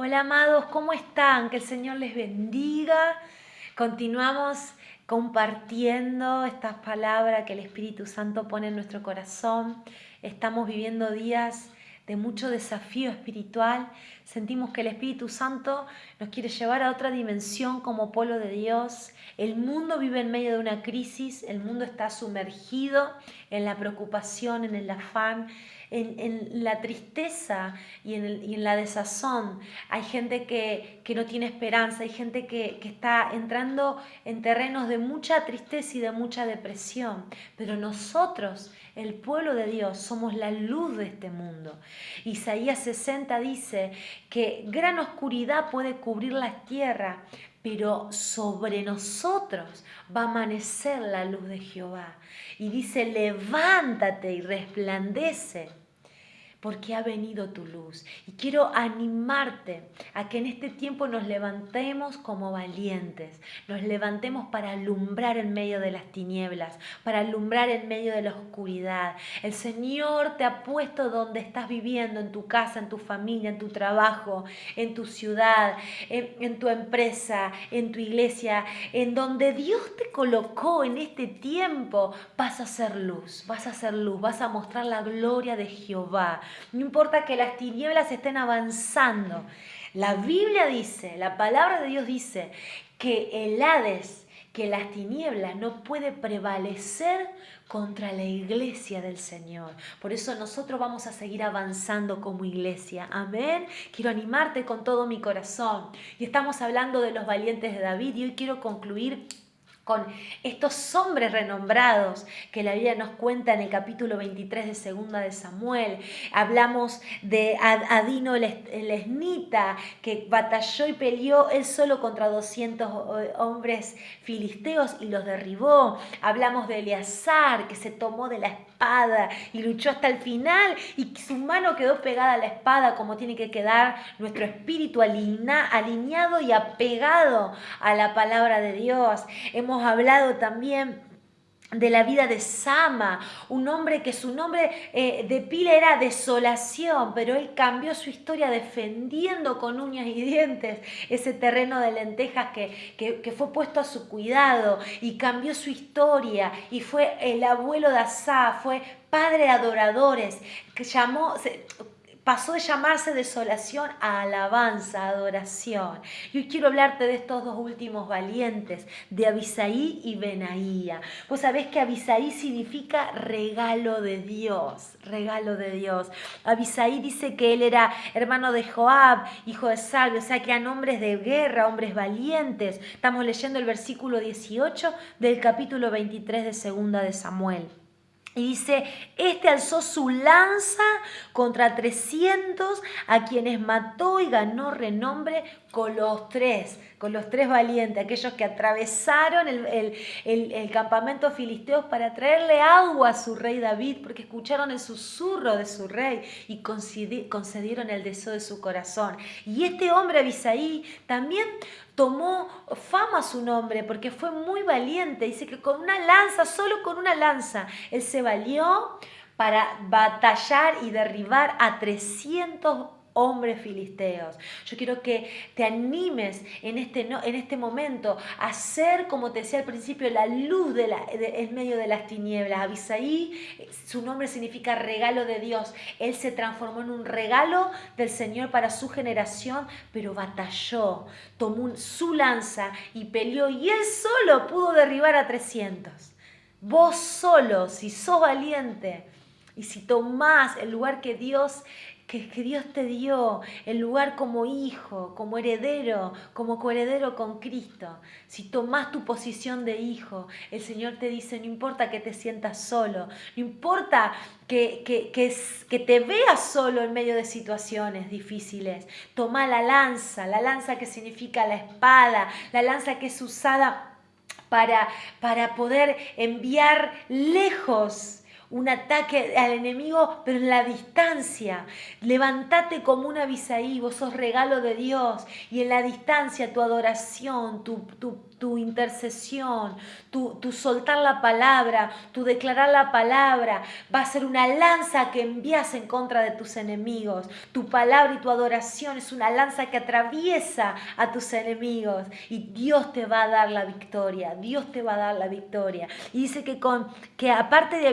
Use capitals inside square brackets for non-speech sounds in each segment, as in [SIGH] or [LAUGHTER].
Hola amados, ¿cómo están? Que el Señor les bendiga. Continuamos compartiendo estas palabras que el Espíritu Santo pone en nuestro corazón. Estamos viviendo días de mucho desafío espiritual. Sentimos que el Espíritu Santo nos quiere llevar a otra dimensión como pueblo de Dios. El mundo vive en medio de una crisis, el mundo está sumergido en la preocupación, en el afán en, la tristeza y en, la desazón. Hay gente que, no tiene esperanza, hay gente que, que está entrando en terrenos de mucha tristeza y de mucha depresión. Pero nosotros, el pueblo de Dios, somos la luz de este mundo. Isaías 60 dice que gran oscuridad puede cubrir la tierra, pero sobre nosotros va a amanecer la luz de Jehová. Y dice, levántate y resplandece porque ha venido tu luz. Y quiero animarte a que en este tiempo nos levantemos como valientes, nos levantemos para alumbrar en medio de las tinieblas, para alumbrar en medio de la oscuridad. El Señor te ha puesto donde estás viviendo, en tu casa, en tu familia, en tu trabajo, en tu ciudad, en, tu empresa, en tu iglesia, en donde Dios te colocó en este tiempo, vas a ser luz, vas a ser luz, vas a mostrar la gloria de Jehová. No importa que las tinieblas estén avanzando. La Biblia dice, la palabra de Dios dice que el Hades, que las tinieblas no puede prevalecer contra la iglesia del Señor. Por eso nosotros vamos a seguir avanzando como iglesia. Amén. Quiero animarte con todo mi corazón. Y estamos hablando de los valientes de David y hoy quiero concluir con estos hombres renombrados que la Biblia nos cuenta en el capítulo 23 de Segunda de Samuel. Hablamos de Adino el Esnita, que batalló y peleó él solo contra 200 eh, hombres filisteos y los derribó. Hablamos de Eleazar, que se tomó de la espada y luchó hasta el final y su mano quedó pegada a la espada como tiene que quedar nuestro espíritu alineado y apegado a la palabra de Dios. Hemos hablado también de la vida de Sama, un hombre que su nombre eh, de pila era desolación, pero él cambió su historia defendiendo con uñas y dientes ese terreno de lentejas que, que, fue puesto a su cuidado y cambió su historia y fue el abuelo de Asa, fue padre de adoradores, que llamó, pasó de llamarse desolación a alabanza, adoración. Y hoy quiero hablarte de estos dos últimos valientes, de Abisaí y Benaía. Vos sabés que Abisaí significa regalo de Dios, regalo de Dios. Abisaí dice que él era hermano de Joab, hijo de Salve, o sea que eran hombres de guerra, hombres valientes. Estamos leyendo el versículo 18 del capítulo 23 de Segunda de Samuel. Y dice, este alzó su lanza contra 300 a quienes mató y ganó renombre con los tres, con los tres valientes, aquellos que atravesaron el, campamento filisteos para traerle agua a su rey David, porque escucharon el susurro de su rey y concedieron el deseo de su corazón. Y este hombre, Abisaí, también tomó fama su nombre porque fue muy valiente. Dice que con una lanza, solo con una lanza, él se valió para batallar y derribar a 300 hombres filisteos. Yo quiero que te animes en este, en este momento a ser, como te decía al principio, la luz en medio de las tinieblas. Abisaí, su nombre significa regalo de Dios. Él se transformó en un regalo del Señor para su generación, pero batalló, tomó su lanza y peleó y él solo pudo derribar a 300. Vos solo, si sos valiente, y si tomás el lugar que Dios que, Dios te dio el lugar como hijo, como heredero, como coheredero con Cristo. Si tomás tu posición de hijo, el Señor te dice, no importa que te sientas solo, no importa que, que, que, te veas solo en medio de situaciones difíciles, toma la lanza, la lanza que significa la espada, la lanza que es usada para, para poder enviar lejos un ataque al enemigo, pero en la distancia. Levantate como una Abisaí, vos sos regalo de Dios. Y en la distancia tu adoración, tu, tu, tu intercesión, tu, soltar la palabra, tu declarar la palabra, va a ser una lanza que envías en contra de tus enemigos. Tu palabra y tu adoración es una lanza que atraviesa a tus enemigos y Dios te va a dar la victoria, Dios te va a dar la victoria. Y dice que, con, que aparte de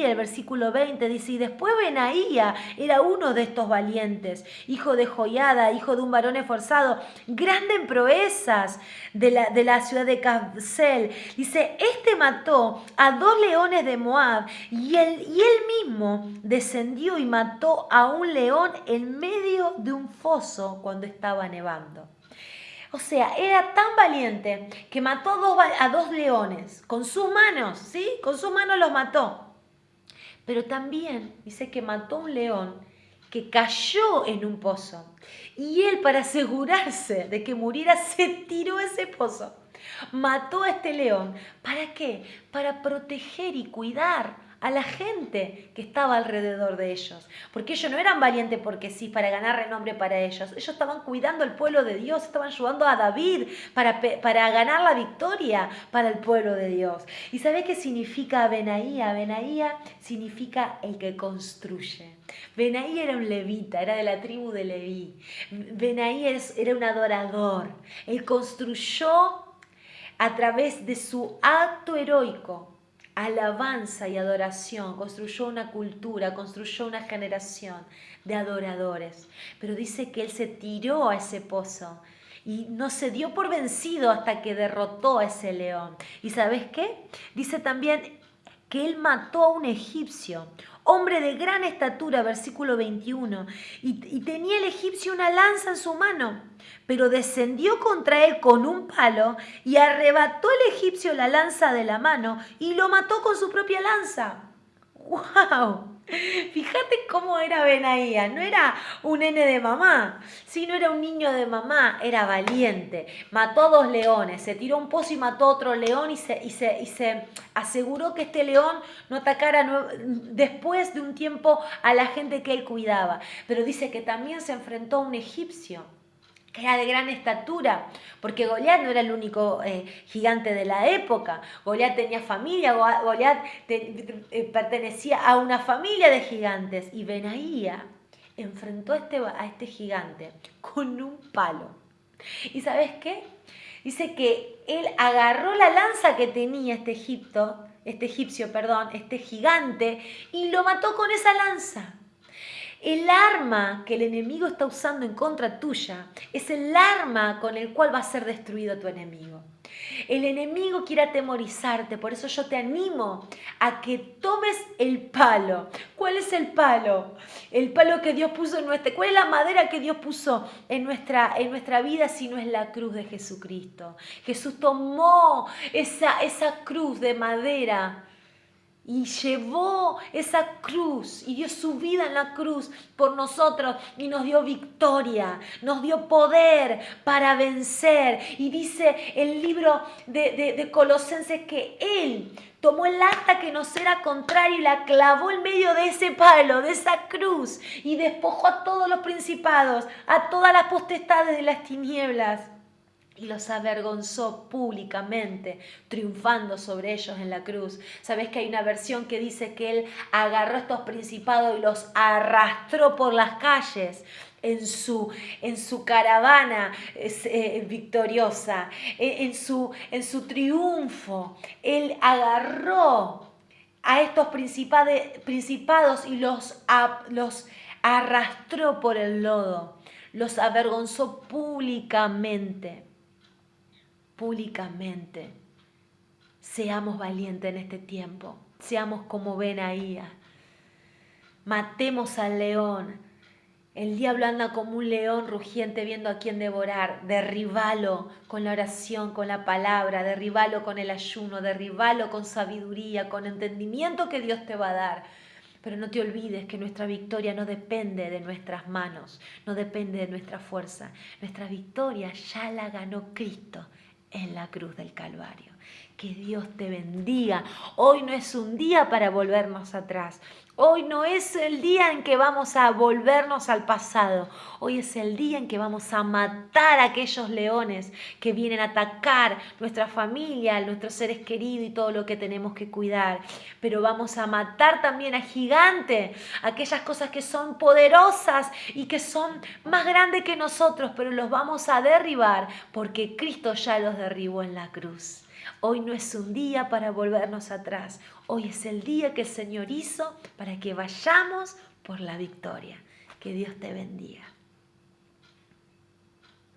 El versículo 20 dice, y después Benaía era uno de estos valientes, hijo de Joyada, hijo de un varón esforzado, grande en proezas de la, de la ciudad de Kabsel. Dice, este mató a dos leones de Moab y él, y él mismo descendió y mató a un león en medio de un foso cuando estaba nevando. O sea, era tan valiente que mató a dos leones con sus manos, ¿sí? Con sus manos los mató. Pero también dice que mató a un león que cayó en un pozo. Y él, para asegurarse de que muriera, [LAUGHS] se tiró ese pozo. Mató a este león. ¿Para qué? Para proteger y cuidar a la gente que estaba alrededor de ellos. Porque ellos no eran valientes porque sí, para ganar renombre para ellos. Ellos estaban cuidando al pueblo de Dios, estaban ayudando a David para, para ganar la victoria para el pueblo de Dios. ¿Y sabe qué significa Benaía? Benaía significa el que construye. Benaí era un levita, era de la tribu de Leví. Benaí era un adorador. Él construyó a través de su acto heroico alabanza y adoración, construyó una cultura, construyó una generación de adoradores. Pero dice que él se tiró a ese pozo y no se dio por vencido hasta que derrotó a ese león. ¿Y sabes qué? Dice también que él mató a un egipcio, hombre de gran estatura, versículo 21, y, y tenía el egipcio una lanza en su mano pero descendió contra él con un palo y arrebató el egipcio la lanza de la mano y lo mató con su propia lanza. ¡Wow! Fíjate cómo era Benaía, no era un nene de mamá, sino era un niño de mamá, era valiente, mató dos leones, se tiró un pozo y mató otro león y se, y se, y se aseguró que este león no atacara después de un tiempo a la gente que él cuidaba, pero dice que también se enfrentó a un egipcio que era de gran estatura, porque Goliat no era el único eh, gigante de la época. Goliat tenía familia, Goliat eh, pertenecía a una familia de gigantes. Y Benaía enfrentó a este, a este gigante con un palo. ¿Y sabes qué? Dice que él agarró la lanza que tenía este Egipto, este egipcio, perdón, este gigante, y lo mató con esa lanza. El arma que el enemigo está usando en contra tuya es el arma con el cual va a ser destruido tu enemigo. El enemigo quiere atemorizarte, por eso yo te animo a que tomes el palo. ¿Cuál es el palo? El palo que Dios puso en nuestra... ¿Cuál es la madera que Dios puso en nuestra, en nuestra vida si no es la cruz de Jesucristo? Jesús tomó esa, esa cruz de madera y llevó esa cruz y dio su vida en la cruz por nosotros y nos dio victoria, nos dio poder para vencer. Y dice el libro de, de, Colosenses que Él tomó el acta que nos era contrario y la clavó en medio de ese palo, de esa cruz, y despojó a todos los principados, a todas las potestades de las tinieblas y los avergonzó públicamente, triunfando sobre ellos en la cruz. Sabes que hay una versión que dice que él agarró estos principados y los arrastró por las calles en su, en su caravana eh, victoriosa, en, su, en su triunfo. Él agarró a estos principados y los, los arrastró por el lodo, los avergonzó públicamente públicamente. Seamos valientes en este tiempo, seamos como Benaía. Matemos al león. El diablo anda como un león rugiente viendo a quién devorar. Derribalo con la oración, con la palabra, derribalo con el ayuno, derribalo con sabiduría, con entendimiento que Dios te va a dar. Pero no te olvides que nuestra victoria no depende de nuestras manos, no depende de nuestra fuerza. Nuestra victoria ya la ganó Cristo en la cruz del Calvario. Que Dios te bendiga. Hoy no es un día para volvernos atrás. Hoy no es el día en que vamos a volvernos al pasado. Hoy es el día en que vamos a matar a aquellos leones que vienen a atacar nuestra familia, nuestros seres queridos y todo lo que tenemos que cuidar. Pero vamos a matar también a gigante, aquellas cosas que son poderosas y que son más grandes que nosotros, pero los vamos a derribar porque Cristo ya los derribó en la cruz. Hoy no es un día para volvernos atrás. Hoy es el día que el Señor hizo para que vayamos por la victoria. Que Dios te bendiga.